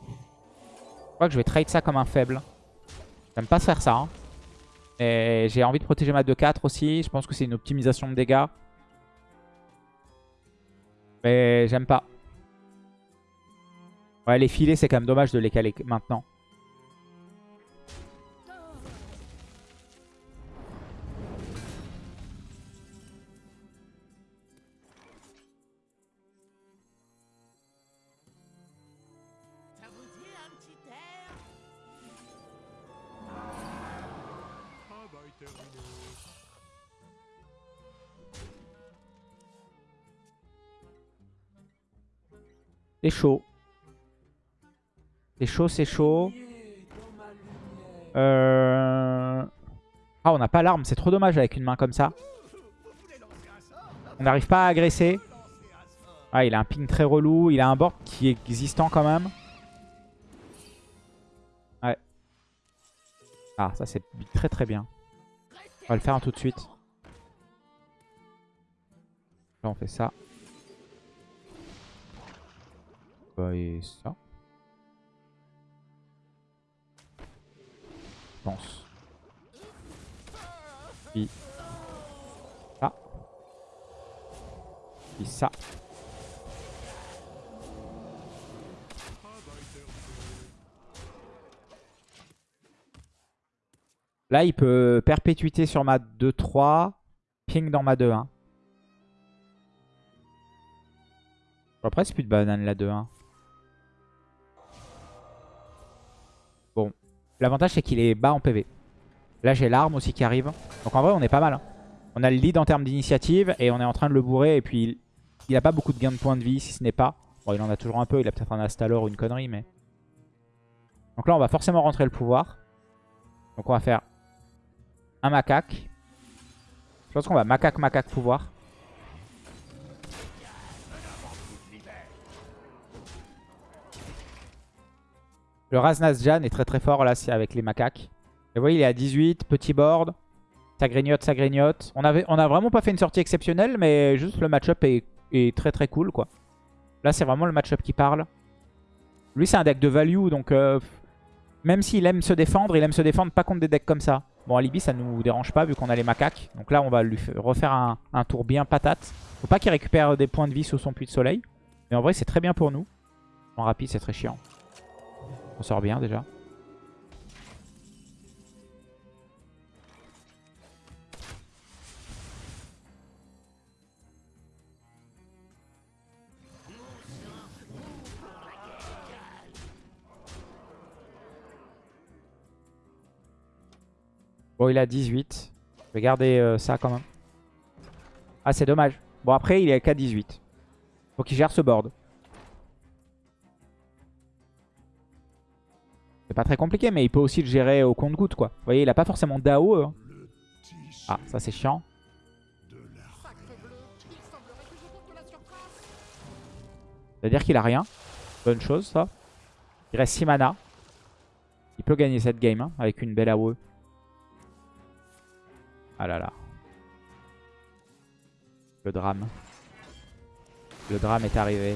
Je crois que je vais trade ça comme un faible. J'aime pas faire ça. hein. Et j'ai envie de protéger ma 2-4 aussi. Je pense que c'est une optimisation de dégâts. Mais j'aime pas. Ouais, les filets, c'est quand même dommage de les caler maintenant. C'est chaud. C'est chaud, c'est chaud. Euh... Ah, on n'a pas l'arme. C'est trop dommage avec une main comme ça. On n'arrive pas à agresser. Ah, il a un ping très relou. Il a un board qui est existant quand même. Ouais. Ah, ça c'est très très bien. On va le faire tout de suite. Là, on fait ça. Bah, et ça. Je pense. Puis ça. Puis ça. Là, il peut perpétuité sur ma 2-3. Ping dans ma 2-1. Après, c'est plus de banane la 2-1. L'avantage, c'est qu'il est bas en PV. Là, j'ai l'arme aussi qui arrive. Donc en vrai, on est pas mal. hein. On a le lead en termes d'initiative et on est en train de le bourrer. Et puis, il a pas beaucoup de gains de points de vie, si ce n'est pas. Bon, il en a toujours un peu. Il a peut-être un Astalor ou une connerie, mais... Donc là, on va forcément rentrer le pouvoir. Donc on va faire un macaque. Je pense qu'on va macaque, macaque, pouvoir. Le Raznazjan est très très fort là avec les macaques. Vous voyez, il est à 18, petit board. Ça grignote, ça grignote. On, avait, on a vraiment pas fait une sortie exceptionnelle, mais juste le match-up est très très cool quoi. Là c'est vraiment le match-up qui parle. Lui c'est un deck de value donc euh, même s'il aime se défendre, il aime se défendre pas contre des decks comme ça. Bon Alibi ça nous dérange pas vu qu'on a les macaques. Donc là on va lui refaire un, un tour bien patate. Faut pas qu'il récupère des points de vie sous son puits de soleil. Mais en vrai c'est très bien pour nous. En rapide c'est très chiant. On sort bien déjà. Bon, il a 18. Je vais garder euh, ça quand même. Ah, c'est dommage. Bon, après, il est qu'à 18. Faut qu'il gère ce board. C'est pas très compliqué, mais il peut aussi le gérer au compte-goutte, quoi. Vous voyez, il a pas forcément d'AO. hein. Ah, ça c'est chiant. C'est-à-dire qu'il a rien. Bonne chose, ça. Il reste 6 mana. Il peut gagner cette game hein, avec une belle AOE. Ah là là. Le drame. Le drame est arrivé.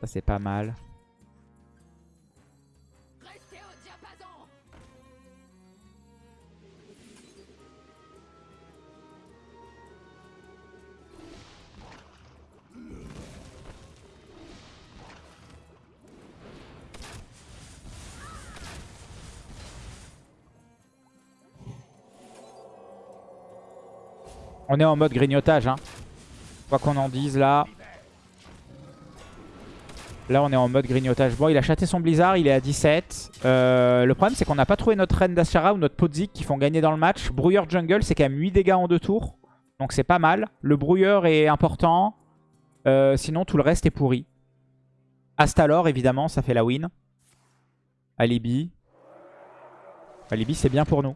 Ça c'est pas mal. On est en mode grignotage. Hein. Quoi qu'on en dise là. Là on est en mode grignotage. Bon il a chaté son blizzard, il est à 17. Euh, le problème c'est qu'on n'a pas trouvé notre reine d'Ashara ou notre Podzik qui font gagner dans le match. Brouilleur jungle c'est quand même 8 dégâts en deux tours. Donc c'est pas mal. Le brouilleur est important. Euh, sinon tout le reste est pourri. Astalor évidemment ça fait la win. Alibi. Alibi c'est bien pour nous.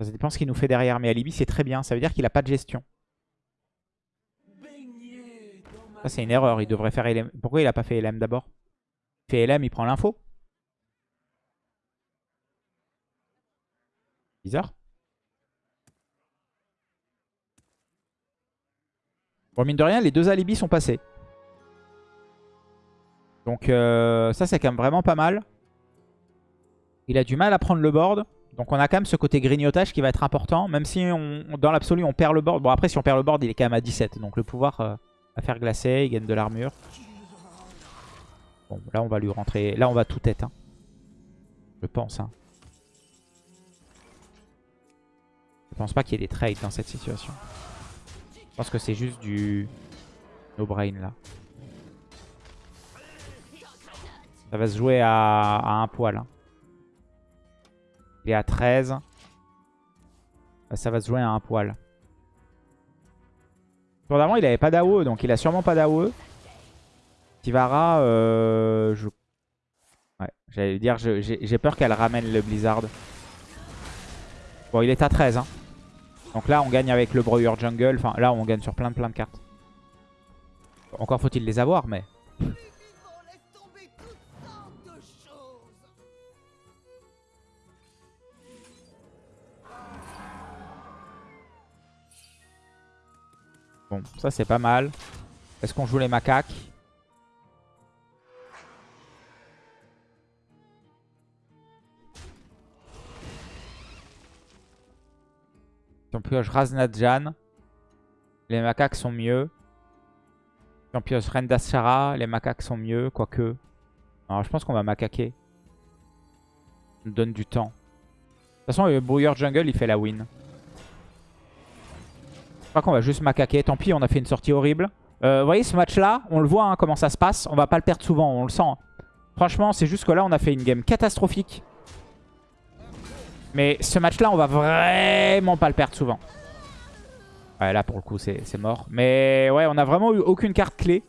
Ça dépend ce qu'il nous fait derrière. Mais Alibi, c'est très bien. Ça veut dire qu'il a pas de gestion. Ça, c'est une erreur. Il devrait faire LM. Pourquoi il a pas fait LM d'abord? Il fait LM, il prend l'info. Bizarre. Bon, mine de rien, les deux alibis sont passés. Donc, euh, ça, c'est quand même vraiment pas mal. Il a du mal à prendre le board. Donc on a quand même ce côté grignotage qui va être important. Même si dans l'absolu on perd le board. Bon après si on perd le board il est quand même à 17. Donc le pouvoir euh, va faire glacer. Il gagne de l'armure. Bon là on va lui rentrer. Là on va tout tête. hein. Je pense. hein. Je pense pas qu'il y ait des trades dans cette situation. Je pense que c'est juste du no brain là. Ça va se jouer à, à un poil. hein. Il est à 13. Bah, Ça va se jouer à un poil. Tour d'avant, il avait pas d'AOE, donc il a sûrement pas d'AOE. Tivara, euh, je... J'allais dire, j'ai peur qu'elle ramène le Blizzard. Bon, il est à 13. hein. Donc là, on gagne avec le Broyer Jungle. Enfin, là, on gagne sur plein de plein de cartes. Encore faut-il les avoir, mais... Bon, ça c'est pas mal. Est-ce qu'on joue les macaques? Si on pioche Raznadjan, les macaques sont mieux. Si on pioche Reine d'Ashara, les macaques sont mieux, quoique. Alors je pense qu'on va macaquer. Ça nous donne du temps. De toute façon, le brouilleur jungle, il fait la win. Je crois qu'on va juste macaquer. Tant pis, on a fait une sortie horrible. Euh, vous voyez, ce match-là, on le voit hein, comment ça se passe. On va pas le perdre souvent, on le sent. Franchement, c'est juste que là, on a fait une game catastrophique. Mais ce match-là, on va vraiment pas le perdre souvent. Ouais, là, pour le coup, c'est mort. Mais ouais, on a vraiment eu aucune carte clé.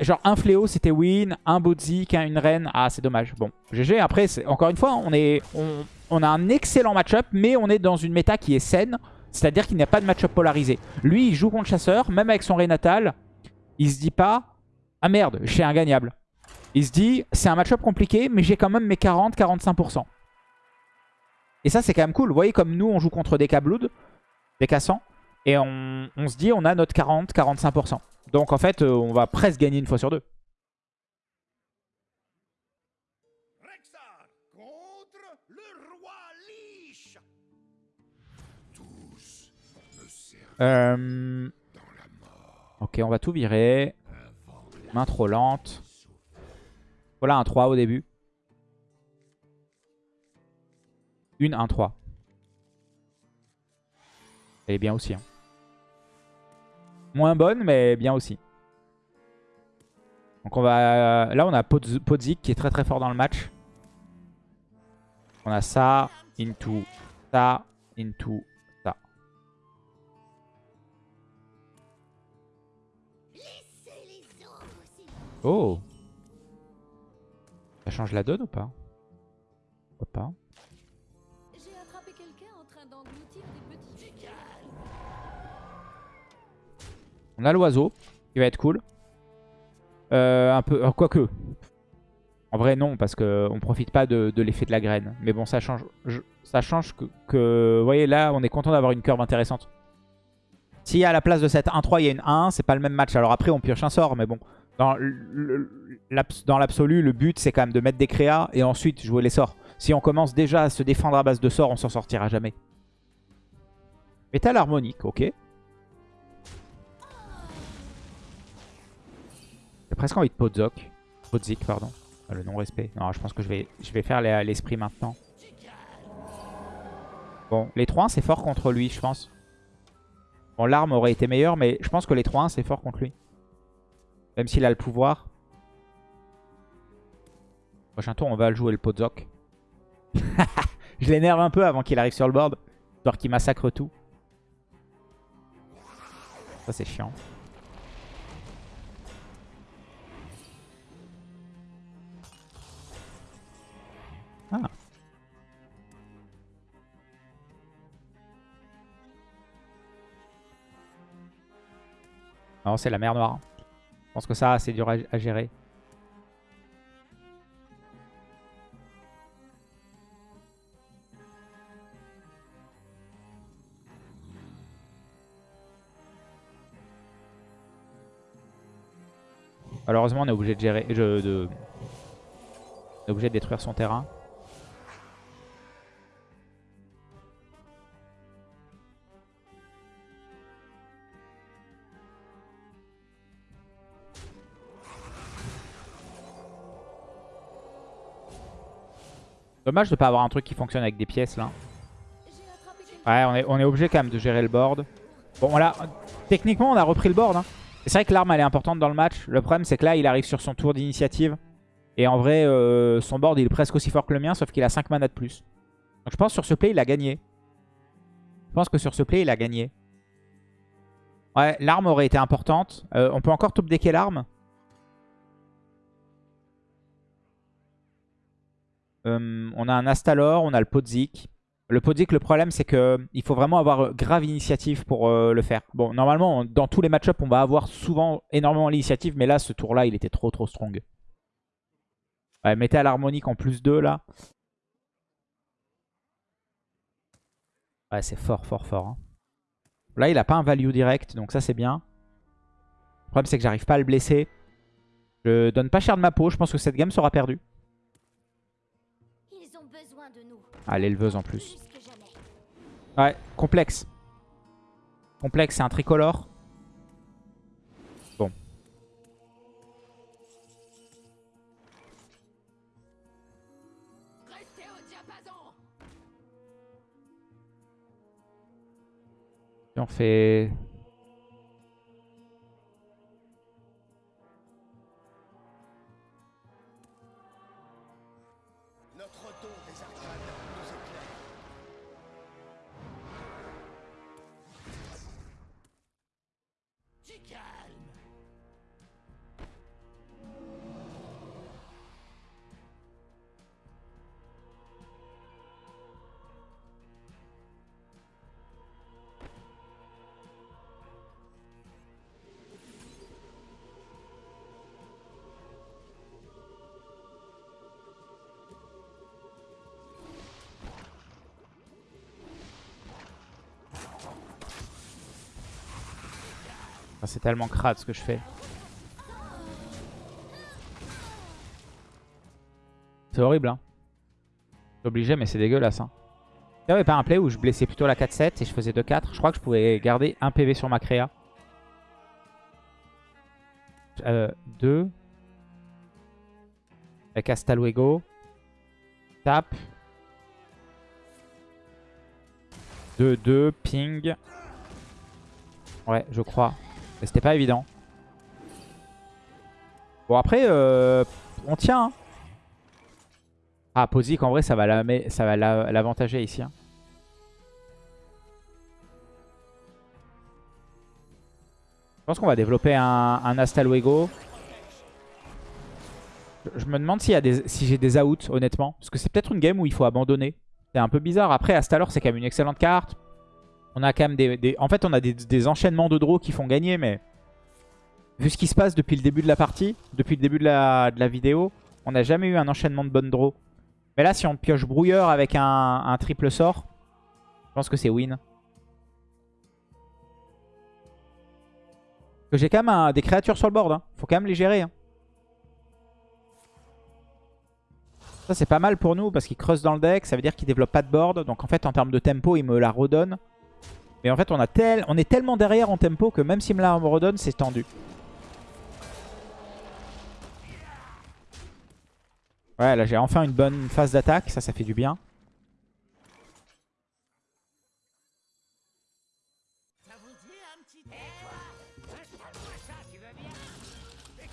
Genre, un fléau, c'était win. Un Bodzik, un- une reine. Ah, c'est dommage. Bon, GG. Après, encore une fois, on, est, on, on a un excellent match-up, mais on est dans une méta qui est saine. C'est-à-dire qu'il n'y a pas de match-up polarisé. Lui, il joue contre Chasseur, même avec son Ré natal. Il se dit pas « Ah merde, je suis ingagnable ». Il se dit « C'est un match-up compliqué, mais j'ai quand même mes 40-45%. » Et ça, c'est quand même cool. Vous voyez comme nous, on joue contre des K-Blood, des K100. Et on, on se dit, on a notre 40-45%. Donc en fait, euh, on va presque gagner une fois sur deux. Euh, ok, on va tout virer. Main trop lente. Voilà un 3 au début. Une 1-3. Elle est bien aussi. hein. Moins bonne, mais bien aussi. Donc on va... Là, on a Podz- Podzik qui est très très fort dans le match. On a ça, into, ça, into, Oh Ça change la donne ou pas Pourquoi pas
J'ai attrapé quelqu'un en train d'engloutir des petits.
On a l'oiseau, qui va être cool. Euh, un peu, euh, quoique. En vrai, non, parce qu'on profite pas de, de l'effet de la graine. Mais bon, ça change, je- ça change que, que- Vous voyez, là, on est content d'avoir une curve intéressante. Si à la place de cette 1-3, il y a une 1, c'est pas le même match. Alors après, on pioche un sort, mais bon. Dans l'absolu, le but, c'est quand même de mettre des créas et ensuite jouer les sorts. Si on commence déjà à se défendre à base de sorts, on s'en sortira jamais. Métal harmonique, ok. J'ai presque envie de Podzok. Podzik, pardon. Ah, le non-respect. Non, je pense que je vais, je vais faire les- l'esprit maintenant. Bon, les 3-1, c'est fort contre lui, je pense. Bon, l'arme aurait été meilleure, mais je pense que les 3-1, c'est fort contre lui. Même s'il a le pouvoir. Prochain tour, on va jouer le Podzok. [laughs] je l'énerve un peu avant qu'il arrive sur le board. Histoire qu'il massacre tout. Ça, c'est chiant. Ah. Non, c'est la mer noire. Je pense que ça, c'est dur à, gérer. Malheureusement, on est obligé de gérer. Je, de, on est obligé de détruire son terrain. Dommage de pas avoir un truc qui fonctionne avec des pièces là. Ouais, on est, on est obligé quand même de gérer le board. Bon, voilà. Techniquement, on a repris le board. hein. C'est vrai que l'arme, elle est importante dans le match. Le problème, c'est que là, il arrive sur son tour d'initiative. Et en vrai, euh, son board, il est presque aussi fort que le mien, sauf qu'il a 5 mana de plus. Donc je pense que sur ce play, il a gagné. Je pense que sur ce play, il a gagné. Ouais, l'arme aurait été importante. Euh, on peut encore top decker l'arme. Euh, on a un Astalor, on a le Podzik. Le Podzik, le problème, c'est que il faut vraiment avoir grave initiative pour euh, le faire. Bon, normalement, dans tous les match-ups, on va avoir souvent énormément l'initiative, mais là, ce tour-là, il était trop trop strong. Ouais, mettez à l'harmonique en plus 2, là. Ouais, c'est fort, fort, fort. hein. Là, il a pas un value direct, donc ça, c'est bien. Le problème, c'est que j'arrive pas à le blesser. Je donne pas cher de ma peau, je pense que cette game sera perdue. Ah, l'éleveuse en plus. Ouais, complexe. Complexe, c'est un tricolore. Bon.
Restez au diapason.
Et on fait... C'est tellement crade ce que je fais. C'est horrible, hein. Obligé, mais c'est dégueulasse, hein. Il n'y avait pas un play où je blessais plutôt la 4-7 et je faisais 2-4. Je crois que je pouvais garder un PV sur ma créa. Euh, 2. Avec Hasta luego. Tap. 2-2. Ping. Ouais, je crois. Mais c'était pas évident. Bon, après, euh, on tient. hein. Ah, Posic, en vrai, ça va l'avantager ici. hein. Je pense qu'on va développer un, un Hasta luego. Je- me demande si j'ai des outs, honnêtement. Parce que c'est peut-être une game où il faut abandonner. C'est un peu bizarre. Après, Astalor, c'est quand même une excellente carte. On a quand même des... En fait, on a des, enchaînements de draws qui font gagner, mais... Vu ce qui se passe depuis le début de la partie, depuis le début de la, vidéo, on n'a jamais eu un enchaînement de bonnes draws. Mais là, si on pioche brouilleur avec un, triple sort, je pense que c'est win. J'ai quand même des créatures sur le board. Hein. Faut quand même les gérer. hein. Ça, c'est pas mal pour nous parce qu'il creuse dans le deck. Ça veut dire qu'il développe pas de board. Donc, en fait, en termes de tempo, il me la redonne. Mais en fait, on, a tel... on est tellement derrière en tempo que même s'il me redonne, c'est tendu. Ouais, là, j'ai enfin une bonne phase d'attaque. Ça, ça fait du bien.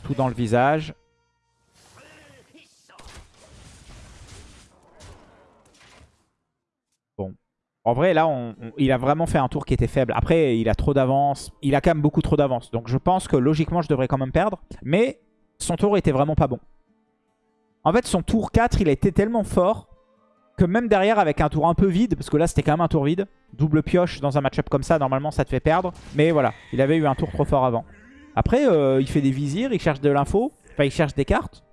Tout dans le visage. Bon. En vrai, là, il a vraiment fait un tour qui était faible. Après, il a trop d'avance. Il a quand même beaucoup trop d'avance. Donc, je pense que logiquement, je devrais quand même perdre. Mais son tour était vraiment pas bon. En fait, son tour 4, il a été tellement fort que même derrière, avec un tour un peu vide, parce que là, c'était quand même un tour vide, double pioche dans un match-up comme ça, normalement, ça te fait perdre. Mais voilà, il avait eu un tour trop fort avant. Après, euh, il fait des visirs, il cherche de l'info. Enfin, il cherche des cartes.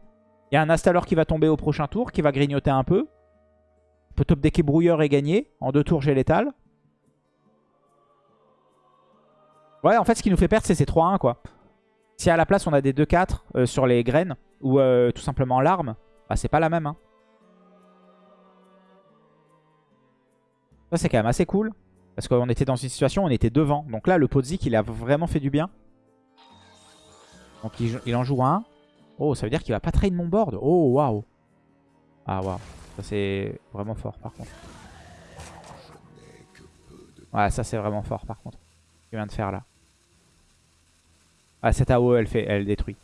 Il y a un Astalor qui va tomber au prochain tour, qui va grignoter un peu. On peut top decker brouilleur et gagner. En deux tours, j'ai létal. Ouais, en fait, ce qui nous fait perdre, c'est ces 3-1, quoi. Si à la place, on a des 2-4 euh, sur les graines, ou euh, tout simplement l'arme, bah, c'est pas la même. Hein. Ça, c'est quand même assez cool. Parce qu'on était dans une situation on était devant. Donc là, le Podzik, il a vraiment fait du bien. Donc il, il en joue un. Oh, ça veut dire qu'il va pas trade mon board. Oh, waouh. Ah, waouh. Ça, c'est vraiment fort, par contre. Ouais, ça, c'est vraiment fort, par contre. Ce qu'il vient de faire, là. Ah, cette AO, elle, fait, elle détruit.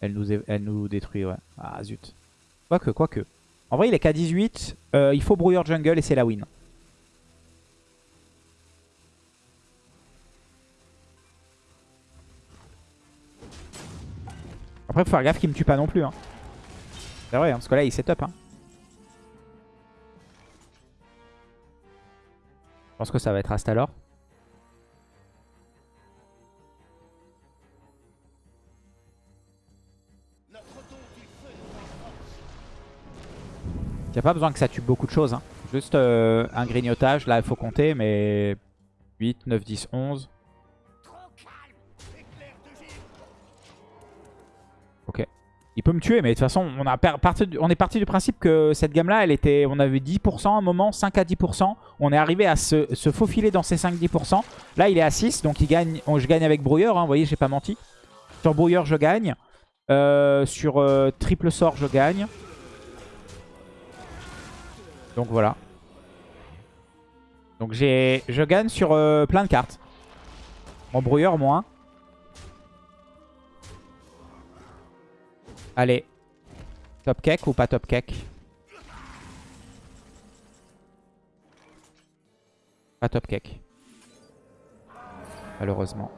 Elle nous, elle nous détruit, ouais. Ah, zut. Quoique, quoique. En vrai, il est qu'à 18. Euh, il faut brouilleur jungle et c'est la win. Après, faut faire gaffe qu'il me tue pas non plus. Hein. C'est vrai, hein, parce que là, il setup. Hein. Pense que ça va être Astalor. Il n'y a pas besoin que ça tue beaucoup de choses. Hein. Juste euh, un grignotage, là il faut compter, mais 8, 9, 10, 11. Il peut me tuer, mais de toute façon, on, est parti du principe que cette gamme-là, elle était, on avait 10% à un moment, 5 à 10%. On est arrivé à se, faufiler dans ces 5-10%. Là, il est à 6, donc il gagne, je gagne avec brouilleur. hein, vous voyez, j'ai pas menti. Sur brouilleur, je gagne. Euh, sur euh, triple sort, je gagne. Donc voilà. Donc je gagne sur euh, plein de cartes. Mon brouilleur moins. Allez. Top cake ou pas top cake? Pas top cake. Malheureusement.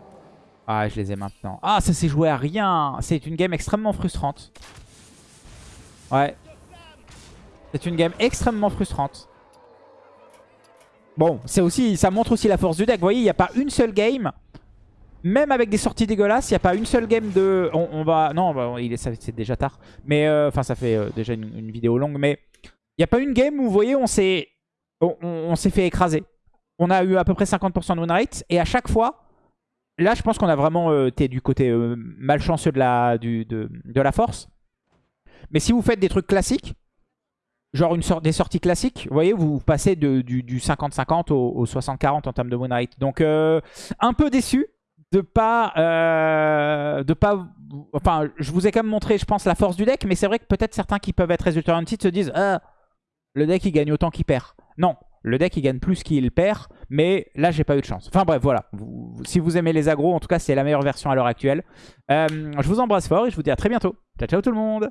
Ah, je les ai maintenant. Ah, ça s'est joué à rien. C'est une game extrêmement frustrante. Ouais. C'est une game extrêmement frustrante. Bon, c'est aussi, ça montre aussi la force du deck. Vous voyez, il n'y a pas une seule game. Même avec des sorties dégueulasses, il n'y a pas une seule game de... On, on va... Non, bah, il c'est déjà tard. Mais, euh, enfin, ça fait euh, déjà une, vidéo longue. Mais il n'y a pas une game où, vous voyez, on s'est on, s'est fait écraser. On a eu à peu près 50% de win rate. Et à chaque fois, là, je pense qu'on a vraiment euh, été du côté malchanceux de la, du, de, de la force. Mais si vous faites des trucs classiques, genre une sorte des sorties classiques, vous voyez, vous passez de, du du 50-50 au, au 60-40 en termes de win rate. Donc, euh, un peu déçu de pas... euh, de pas enfin, je vous ai quand même montré, je pense, la force du deck, mais c'est vrai que peut-être certains qui peuvent être résultat se disent ah, le deck il gagne autant qu'il perd. Non, le deck il gagne plus qu'il perd, mais là j'ai pas eu de chance. Enfin bref, voilà. Si vous aimez les agros, en tout cas c'est la meilleure version à l'heure actuelle. Euh, je vous embrasse fort et je vous dis à très bientôt. Ciao ciao tout le monde